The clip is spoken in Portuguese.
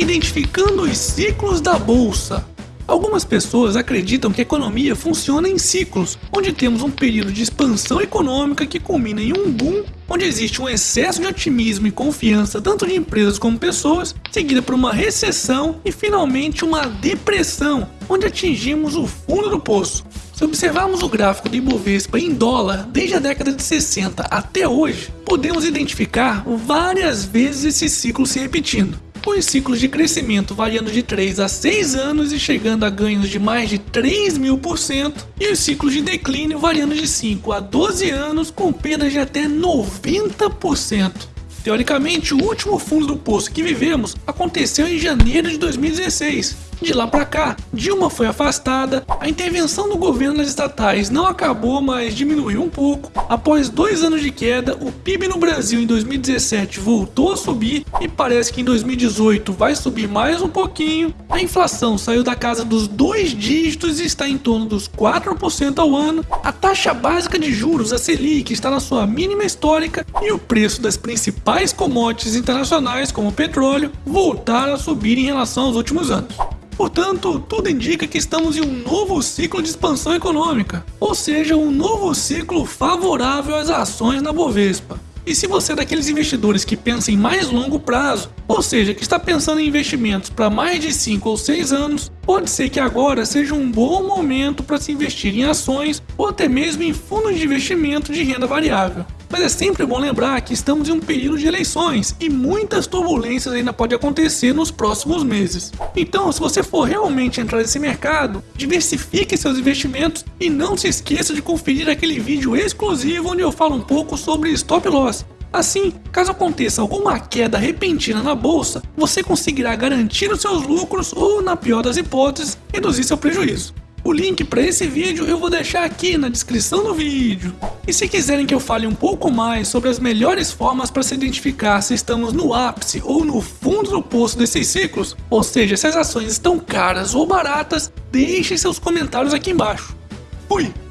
identificando os ciclos da bolsa. Algumas pessoas acreditam que a economia funciona em ciclos, onde temos um período de expansão econômica que culmina em um boom, onde existe um excesso de otimismo e confiança tanto de empresas como pessoas, seguida por uma recessão e finalmente uma depressão, onde atingimos o fundo do poço. Se observarmos o gráfico do Ibovespa em dólar desde a década de 60 até hoje, podemos identificar várias vezes esse ciclo se repetindo com os ciclos de crescimento variando de 3 a 6 anos e chegando a ganhos de mais de 3 mil por cento, e os ciclos de declínio variando de 5 a 12 anos com perdas de até 90%. Teoricamente, o último fundo do poço que vivemos aconteceu em janeiro de 2016, de lá para cá, Dilma foi afastada, a intervenção do governo nas estatais não acabou, mas diminuiu um pouco. Após dois anos de queda, o PIB no Brasil em 2017 voltou a subir e parece que em 2018 vai subir mais um pouquinho. A inflação saiu da casa dos dois dígitos e está em torno dos 4% ao ano. A taxa básica de juros, a Selic, está na sua mínima histórica e o preço das principais commodities internacionais, como o petróleo, voltaram a subir em relação aos últimos anos. Portanto, tudo indica que estamos em um novo ciclo de expansão econômica, ou seja, um novo ciclo favorável às ações na Bovespa. E se você é daqueles investidores que pensam em mais longo prazo, ou seja, que está pensando em investimentos para mais de 5 ou 6 anos, pode ser que agora seja um bom momento para se investir em ações ou até mesmo em fundos de investimento de renda variável. Mas é sempre bom lembrar que estamos em um período de eleições e muitas turbulências ainda podem acontecer nos próximos meses. Então, se você for realmente entrar nesse mercado, diversifique seus investimentos e não se esqueça de conferir aquele vídeo exclusivo onde eu falo um pouco sobre stop loss. Assim, caso aconteça alguma queda repentina na bolsa, você conseguirá garantir os seus lucros ou, na pior das hipóteses, reduzir seu prejuízo. O link para esse vídeo eu vou deixar aqui na descrição do vídeo. E se quiserem que eu fale um pouco mais sobre as melhores formas para se identificar se estamos no ápice ou no fundo do poço desses ciclos, ou seja, se as ações estão caras ou baratas, deixem seus comentários aqui embaixo. Fui!